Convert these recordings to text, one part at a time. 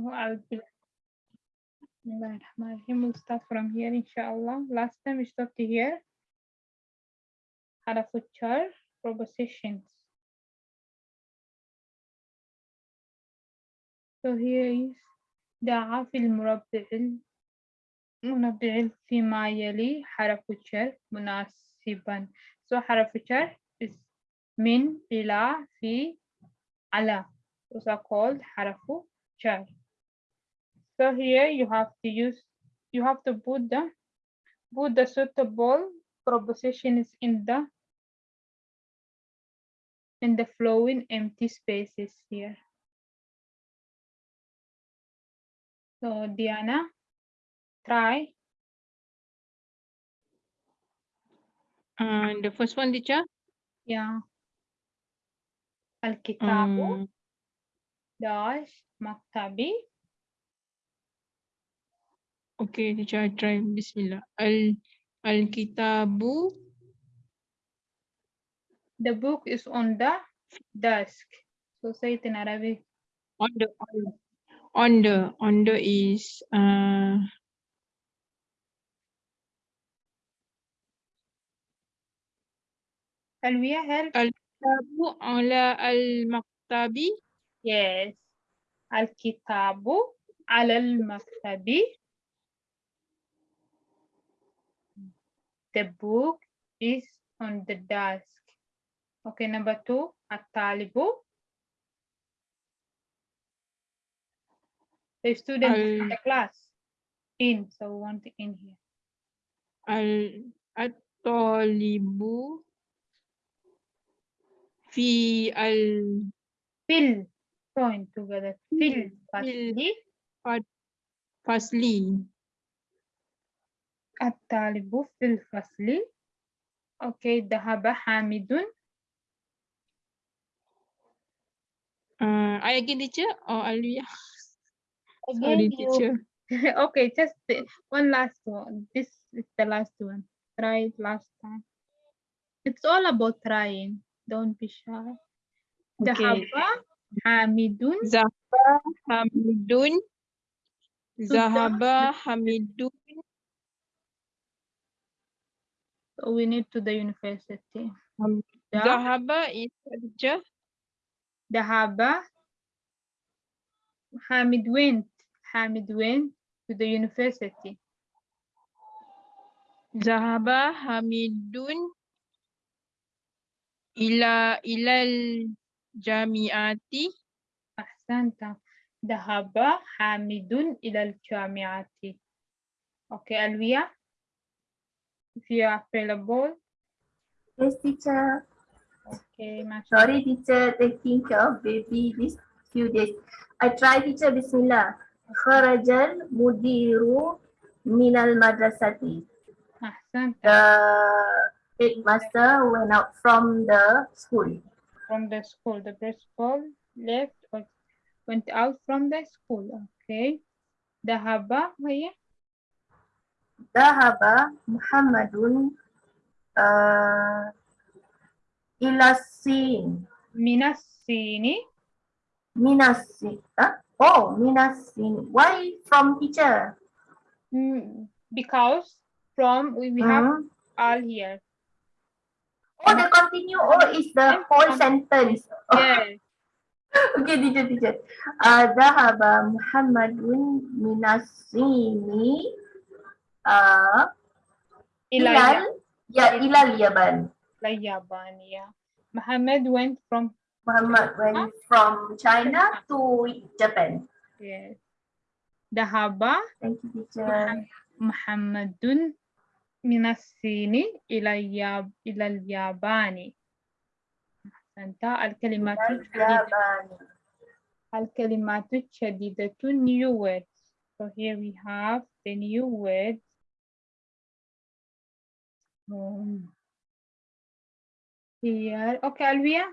Oh, I'll be Bismillahirrahmanirrahim. We'll start from here, inshallah. Last time we stopped here. حرف الجر propositions. So here is دعا في المربع المربع فيما يلي حرف الجر مناسبا. So حرف الجر is من إلى في على. Those are called حرف jar. So here you have to use, you have to put the, put the suitable propositions in the, in the flowing empty spaces here. So Diana, try. And the first one, teacher? Yeah. Al-kitabu um, dash maktabi okay, teacher, I try. Bismillah. Al Al Kitabu. The book is on the desk. So say it in Arabic. On the on, on the on the is uh Alvia, help. Al Kitabu ala al Maktabi. Yes. Al-kitabu ala al-maktabi. The book is on the desk. Okay, number two, at-talibu. The student is in the class. In, so we want in here. Al At-Talibu. Fi al Fill, join together. Fill, fasli. Fasli. الطالب في الفصل. Okay, ذهب حامد. Uh, I again teacher or Alvia? Again, Sorry, you teacher. okay, just the- one last one. This is the last one. Try it last time. It's all about trying. Don't be shy. Okay. Dahaba Hamidun Zahaba Hamidun. Zahaba Hamidun. we need to the university. Um, Da- Zahaba is what, teacher. Dahaba Hamid went. Hamid went to the university. Zahaba Hamidun ila ilal jamiati. أحسنت ذهب حامد إلى الجامعة. Okay, Alvia, if you are available. Yes, teacher. Okay, mashallah. Sorry, teacher, taking care of baby this few days. I try, teacher, Bismillah. Kharajal mudiru minal madrasati. أحسنت The headmaster went out from the school. from the school. The principal left or went out from the school. Okay. ذهب هي dahaba Muhammadun uh, ilasin minasini minasi huh? oh minasini why from teacher? Hmm, because from we, we hmm. have all here. Oh the continue. Oh is the whole sentence. Yes. Okay teacher teacher. Uh, dahaba Muhammadun minasini uh, إلى ilal ya ilal yaban. اليابان. Yeah. Muhammad went from Muhammad went from China to Japan. yes. ذهب Thank you, teacher. محمد من الصين إلى الياب إلى اليابان. أحسنت الكلمات Ilal الجديدة yaban. الكلمات الجديدة new words. So here we have the new words. um, here, okay, Alvia,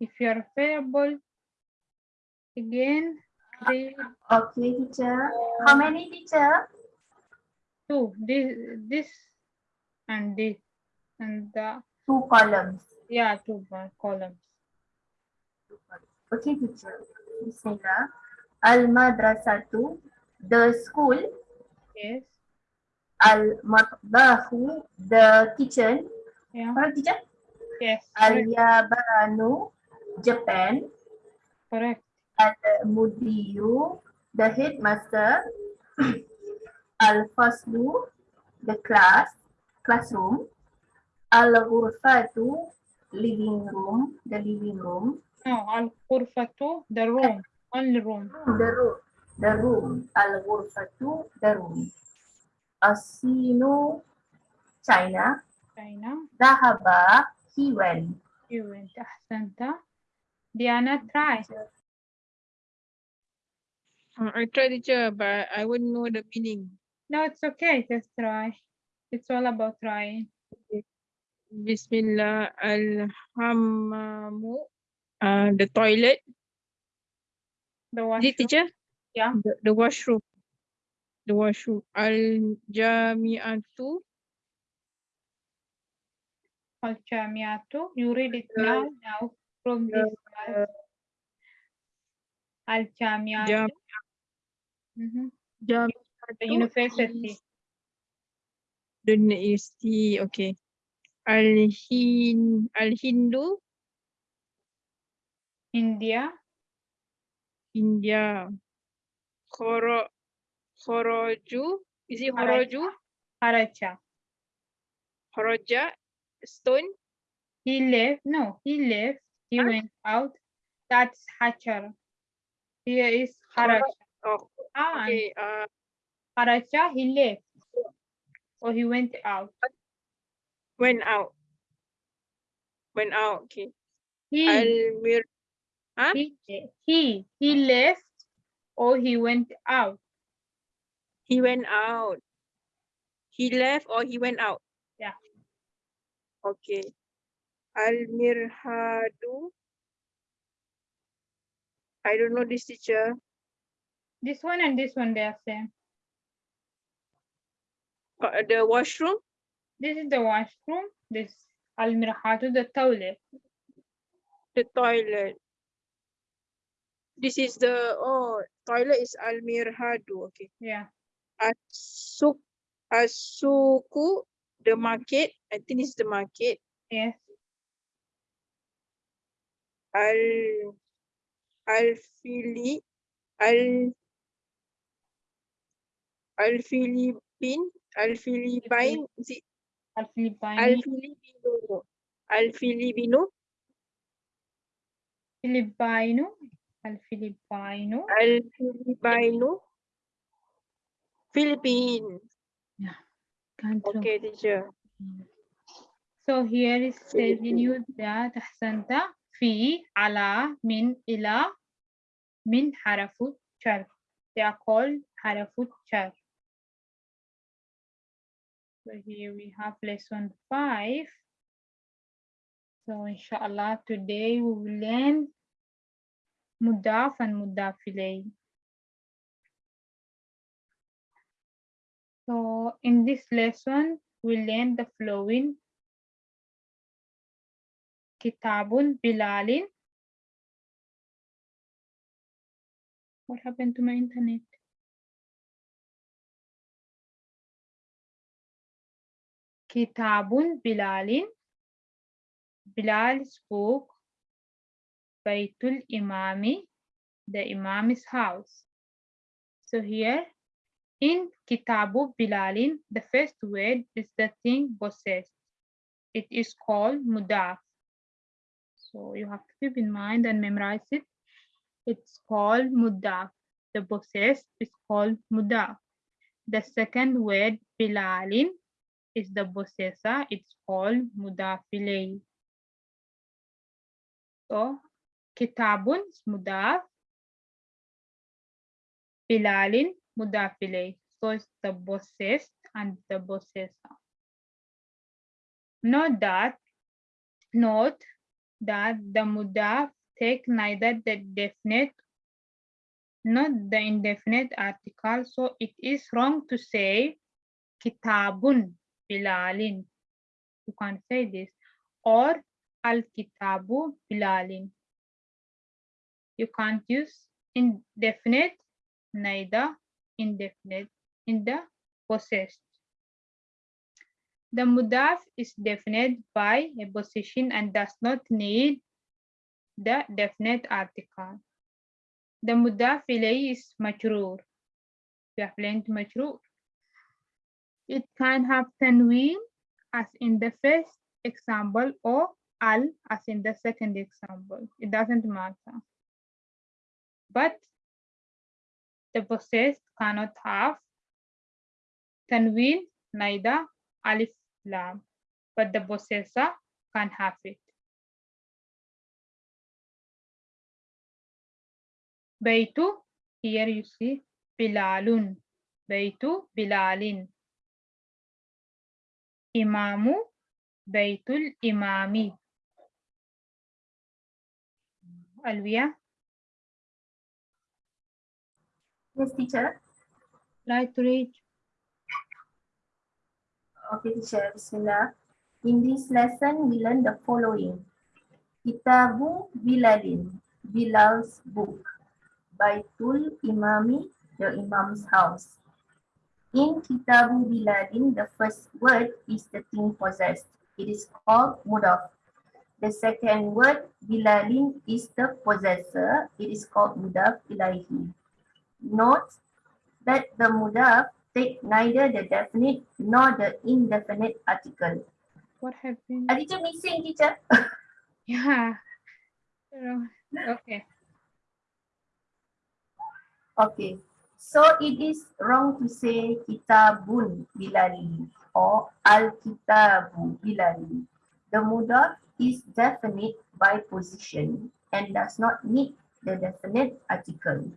if you're available, again, Okay, teacher. How many teacher? two, this, this, and this, and the, Two columns. yeah, two columns. Okay, teacher. Bismillah. Al-madrasatu, the school. Yes. Al-matbahu, the kitchen. Yeah. Correct, teacher? Yes. Al-yabanu, Japan. Correct. Al-mudiru, the headmaster. Al-faslu, the class, classroom. Al-ghurfatu, living room, the living room. No, al-ghurfatu, the room. Only room. The room, the room. Al-ghurfatu, the room. Asino, China. China. Dahaba, he went. He went. Ahsanta. Diana, try. Uh, I tried teacher, but I wouldn't know the meaning. No, it's okay. Just try. It's all about trying. Bismillah alhammu. Uh, the toilet. The washroom. The teacher? Yeah. The, the washroom. Al-jami'atu. Al-Jamiatu. You read it now. Now from this class. Al-Jamiatu. Jam, Mhm. jami'atu. The university. The university. Okay. Al-hin, al-hindu. India. India. Khoro, khoroju. Is it Kharaja. khoroju? Karacha. Khoroja. Stone. He left. No, he left. He Huh? went out. That's Hachar. Here is Karacha. Oh, Ah, okay. Uh, Karacha, he left. Or he went out. went out. Went out. Okay. He, Al-mir. Huh? he, he, he left or he went out. He went out. He left or he went out? Yeah. Okay. Al-Mirhadu. I don't know this teacher. This one and this one, they are same. Uh, The washroom. This is the washroom. This al-mirhatu, the toilet. The toilet. This is the, oh, toilet is Al-Mirhadu. Okay. Yeah. Asuk, Asuku, the market. I think is the market. Yes. Al, Al-Fili, Al, Al-Philippine, Al-Philippine, is it Al-Filipino. Al-Filipino, Al-Filipino, Filipino. Al-Filipino. Al-Filipino, Philippines. Yeah. Okay, teacher. So here is telling you that hasanta fi ala min ila min harafut char. They are called harafut char. So here we have lesson five. So inshallah today we will learn mudaf and mudafilay. So in this lesson, we learn the following. Kitabun Bilalin. What happened to my internet? Kitabun Bilalin. Bilal's book. Baitul Imami, the Imam's house. So here in Kitabu Bilalin the first word is the thing possessed. It is called mudaf. So you have to keep in mind and memorize it. It's called mudaf. The possessed is called mudaf. The second word bilalin is the possessor. It's called mudafilay. So kitabun is mudaf. Bilalin mudafilay. So it's the possessed and the possessor. Note that, note that the mudaf take neither the definite not the indefinite article. So it is wrong to say kitabun bilalin. You can't say this. Or al kitabu bilalin. You can't use indefinite, neither indefinite in the possessed. The mudaf is definite by a position and does not need the definite article. The mudaf ilayhi is majroor. We have learned majroor. It can have tanween as in the first example or al as in the second example. It doesn't matter. But the possessed cannot have tanween, neither alif lam, but the possessor can have it. Baitu, here you see Bilalun. Baitu Bilalin. Imamu Baitul Imami. Alvia, Yes, teacher. right to read. Okay, teacher. Bismillah. In this lesson, we learn the following. Kitabu Bilalin, Bilal's book. Baitul Imami, the Imam's house. In Kitabu Bilalin, the first word is the thing possessed. It is called mudaf. The second word, Bilalin, is the possessor. It is called mudaf ilahi. Note that the mudaf take neither the definite nor the indefinite article. What happened? Are teacher missing teacher? Yeah. Okay. Okay. So it is wrong to say kitabun bilali or al kitabu bilali. The mudaf is definite by position and does not need the definite article.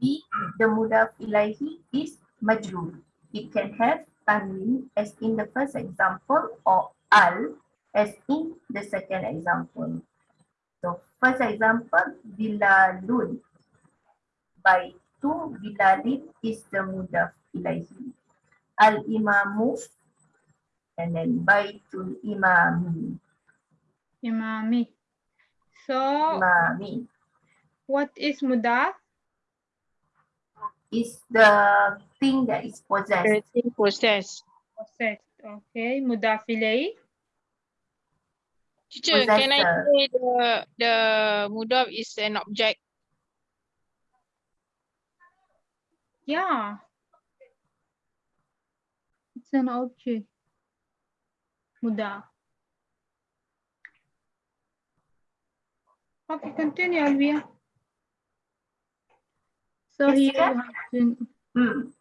B. The mudaf ilahi is majrur. It can have tanwin as in the first example or al as in the second example. So first example bilalun by two bilalin is the mudaf ilahi. Al imamu and then by baitul imami. Imami. So Imami what is mudaf? Is the thing that is possessed. Everything process. Possessed. Okay. Mudaf ilayhi. Teacher, can I Possessor. say the the mudaf is an object? Yeah. It's an object. Mudaf. Okay, continue, Alvia. So here you have to, Hmm.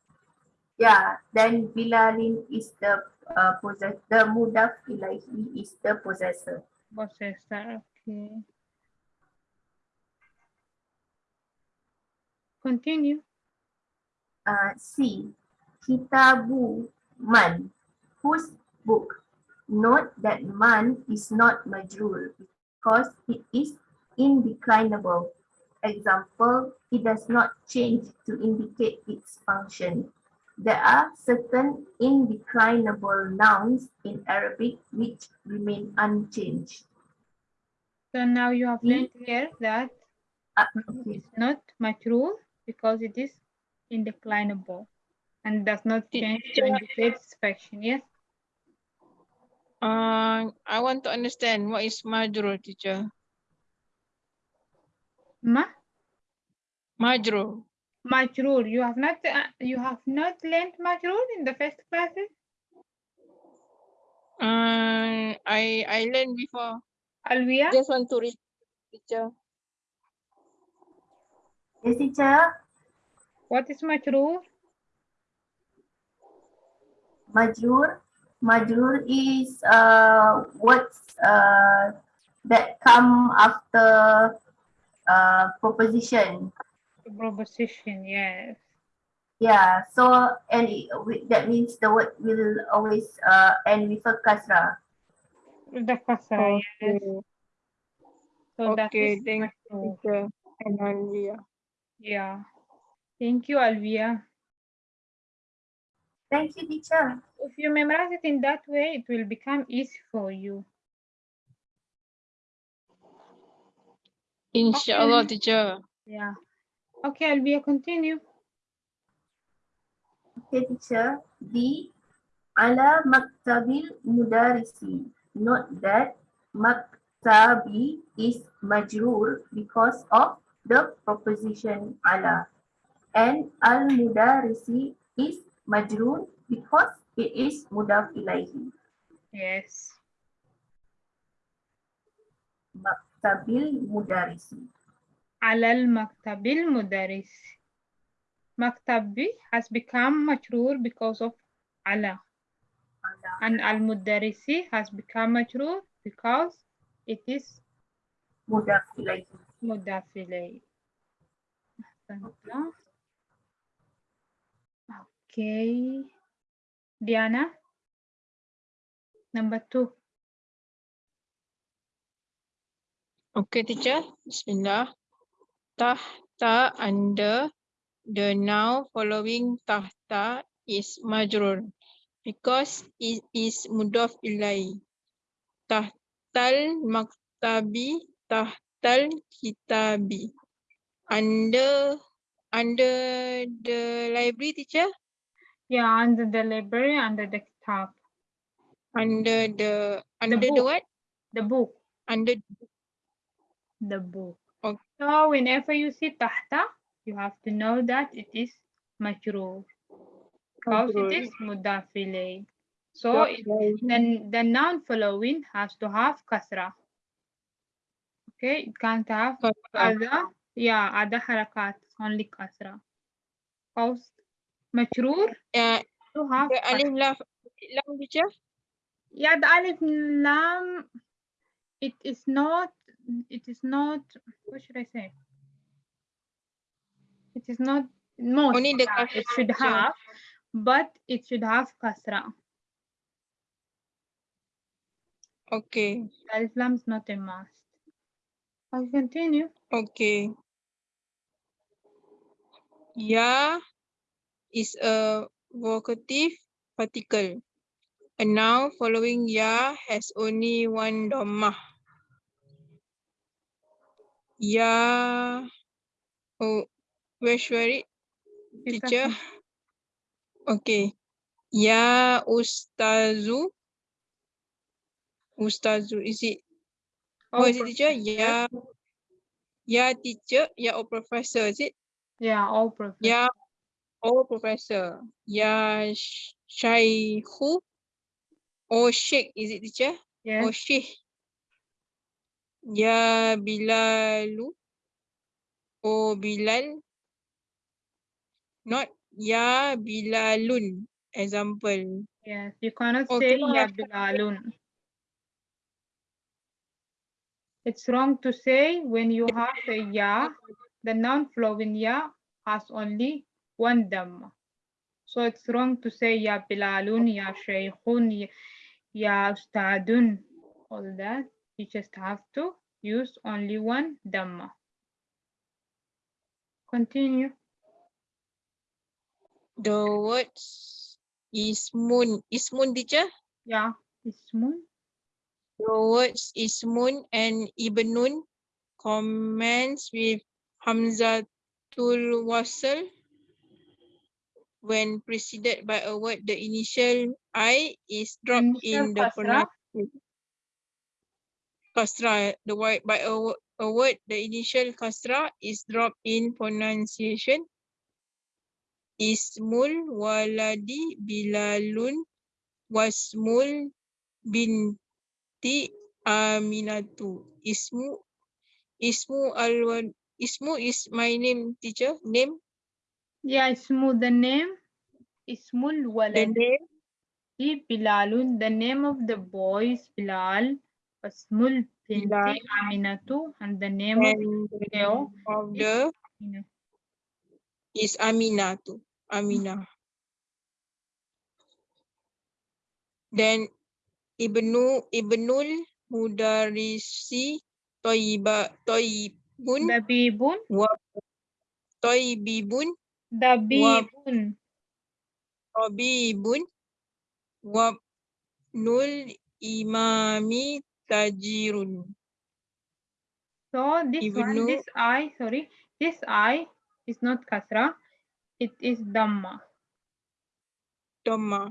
Yeah, then bilalin is the uh, possess the mudaf ilahi is the possessor. possessor. Okay. Continue. Uh, C. Kitabu man. Whose book? Note that man is not majrur because it is indeclinable. Example, it does not change to indicate its function. There are certain indeclinable nouns in Arabic which remain unchanged. So now you have Hmm. learned here that Uh, it's not majrur because it is indeclinable and does not change to indicate its function. Yes. Uh, I want to understand what is majrur, teacher. Ma? Majrur. Majrur. You have not uh, you have not learned majrur in the first classes? Uh, I I learned before. Alvia? Just want to read, teacher. Yes, teacher. What is majrur? Majrur. Majrur is uh, words uh, that come after uh, proposition. Proposition, yes. Yeah, so and it, that means the word will always uh, end with a kasra. The kasra, yes. Okay, So okay, is thank you, teacher. And Alvia. Yeah. Thank you, Alvia. Thank you, teacher. If you memorize it in that way, it will become easy for you. Inshallah, teacher. Yeah. Okay, Albia, continue. Okay, teacher. D. Ala maktabil mudarisi. Note that maktabi is majrur because of the proposition ala. And al mudarisi is majrur because it is mudaf ilaihi. Yes Maktabil mudarisi. على المكتب المدرس. مكتبي has become مجرور because of على. Ala. And المدرسي has become مجرور because it is Mudaf ilaihi. مضاف إليه. أحسنت. Okay. Diana. Number two. Okay, teacher. Bismillah. Tahta under the noun following tahta is majrur because it is mudaf ilai. Tahtal maktabi, tahtal kitabi. Under under the library teacher, Yeah, under the library, under the kitab. under the under the book. what? The book. Under The book. Okay. So whenever you see tahta, you have to know that it is majrur. Because it is mudaf ilayh. So it, then the noun following has to have kasra. Okay, it can't have other, yeah, other harakat, only kasra. Because majrur uh, to have the alif lam lam teacher. Yeah, the alif lam, it is not, it is not, what should I say? It is not most, Only the it should have, but it should have kasra. Okay. Alif lam is not a must. I'll continue. Okay. Ya is a vocative particle. And now following ya has only one dhammah. Ya. Oh, where should I Teacher. okay. Ya ustazu. Ustazu, is it? Oh, Oh, is it teacher? Ya. Ya teacher. Ya or professor, is it? Yeah, all professor. Ya, oh professor. Ya sh- shaykhu. Oh sheikh, is it teacher? Oh Yes, sheikh. Ya Bilalu. Oh Bilal. Not Ya Bilalun. Example. yes. You cannot Oh, say ya bilalun. It's wrong to say when you have a ya, the noun flowing ya has only one dhamma. So it's wrong to say ya bilalun, ya shaykhun, ya ustadun, all that. You just have to use only one dhamma. Continue. The words ismun. Ismun teacher? Yeah, ismun. The words ismun and ibnun commence with hamzatul wasl when preceded by a word the initial i is dropped Initial in the pronunciation kasra eh? the word by a, a word the initial kasra is dropped in pronunciation ismul waladi bilalun wasmul binti aminatu ismu ismu al ismu is my name teacher name Yeah, ismu, the name. Ismul the walad. name Bilalun, the name of the boy is Bilal. Asmul binti. Aminatu, and the name of and the girl name of is the is Aminatu Amina. Then Ibnu Ibnul Mudarisi Toiba Toibun Dabibun, wa Toibibun Dabibun. Tabibun wa Nul Imami Tajirun So this one, this I, sorry, this I is not kasra, it is dhamma. Dhamma.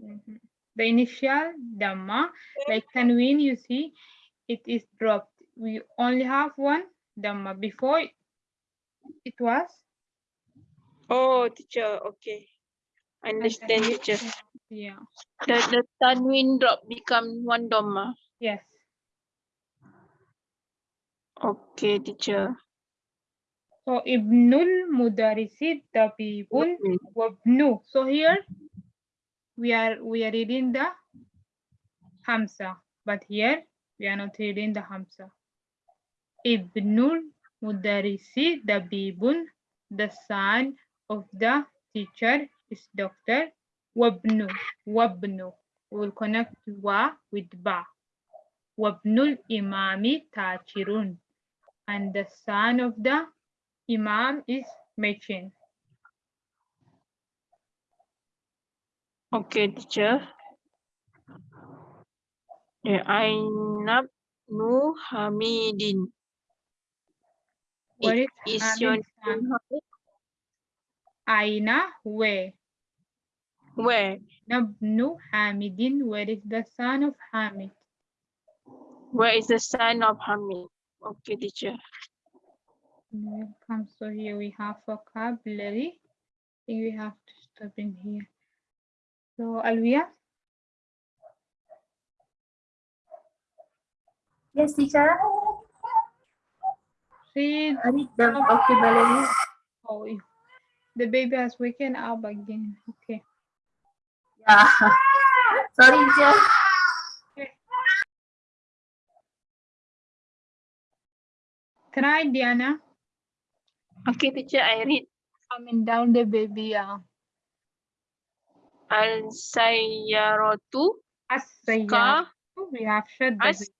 Mhm. The initial dhamma, like tanween, you see, it is dropped. We only have one dhamma. Before it was Oh, teacher. Okay. Understand, teacher. Yeah. The the tanwin drop become one dhamma. Yes. Okay, teacher. So Ibnul Mudarisi Tabibun. Wabnu. So here we are we are reading the Hamza, but here we are not reading the Hamza. Ibnul Mudarisi Dabibun, the son of the teacher is doctor. Wabnu, Wabnu. We will connect wa with ba. Wabnul Imami Tachirun. And the son of the Imam is merchant. Okay, teacher. Ainab Nu Hamidin. What is Is your son? name Aina where? Where? Nabnu Hamidin, where is the son of Hamid? Where is the son of Hamid? Okay, teacher. Welcome. So here we have vocabulary. I think we have to stop in here. So Alvia, Yes, teacher. read. I read the vocabulary. Oh, the baby has waken up again. Okay. Yeah. Sorry, teacher. Try Diana. Okay, teacher, I read Coming down the baby. Uh, Al Sayyaratu as-sayyaratu. We have the As-.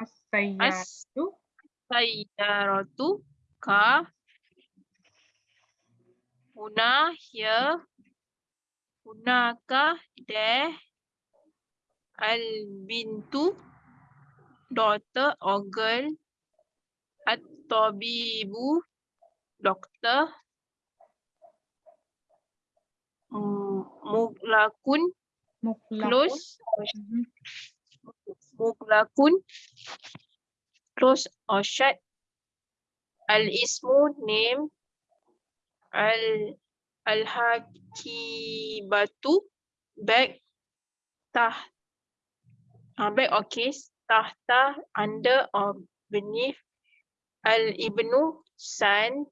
As-sayyaratu. As Sayyaratu Ka Huna here Hunaka there Al Bintu daughter or girl Tabibu doctor Mm, Muglakun Muklaqun. close. Mhm. Muglakun close or shut. Al Ismu name. Al Al Hakibatu bag tah uh, bag or case tahta under or beneath Al Ibnu son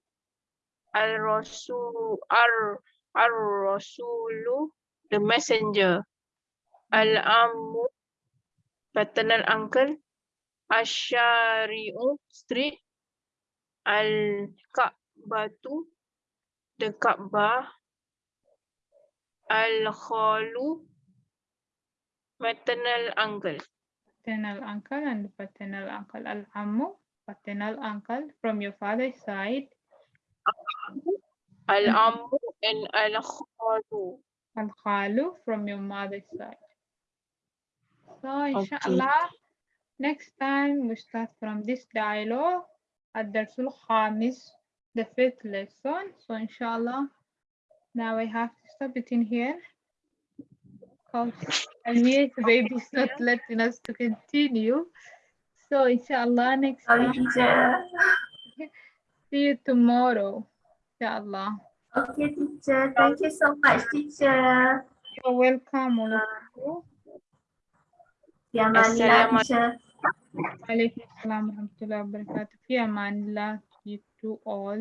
Al Rasul Ar Ar Rasulu the messenger. Al Amu paternal uncle. Asyari'u street. Al Ka'batu the Kaabah Al Khalu maternal uncle. Paternal uncle and paternal uncle. Al-ammu, paternal uncle from your father's side. Al Amu and Al Khalu Al-khalu from your mother's side. So inshallah, next time we start from this dialogue at Darsul Khamis, the fifth lesson. So inshallah, now I have to stop it in here. Because Almiya's baby is not letting us to continue. So inshallah, next Sorry, time, teacher. see you tomorrow. Inshallah. Okay, teacher. Thank you so much, teacher. You're welcome, all of uh, you. Ya, Manila, Assalamualaikum. teacher. Alaikum salam wa rahmatullahi wa barakatuh. Fi amanillah, you two all.